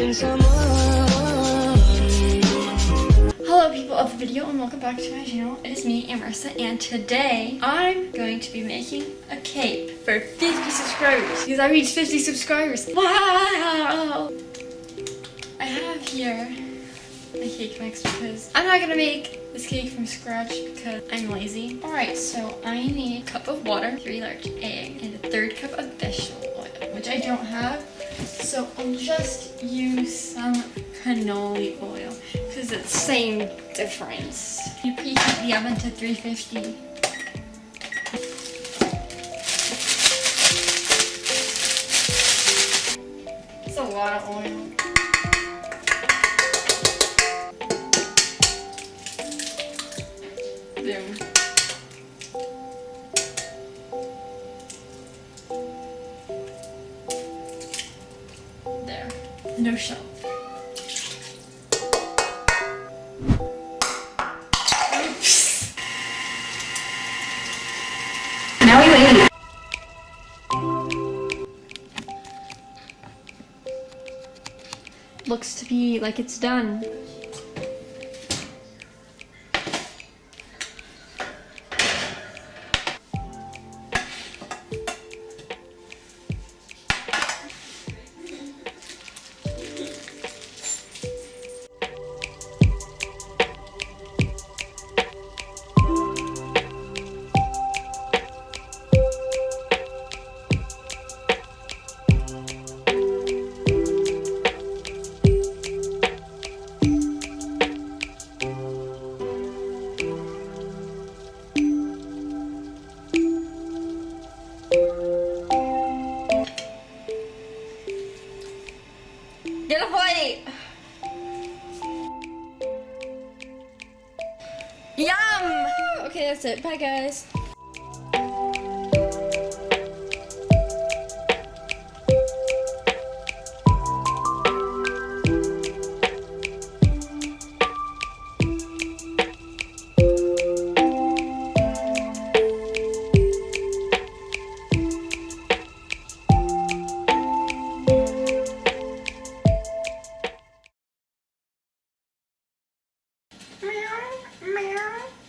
Hello people of the video and welcome back to my channel. It is me, Amarissa, and today I'm going to be making a cake for 50 subscribers because I reached 50 subscribers. Wow! I have here a cake mix because I'm not gonna make this cake from scratch because I'm lazy. Alright, so I need a cup of water, three large eggs, and a third cup of vegetable oil, which I don't have. So I'll just use some canola oil because it's the same difference. You preheat the oven to 350. It's a lot of oil. No shell. Now we wait. Looks to be like it's done. Okay, that's it. Bye, guys. meow, meow.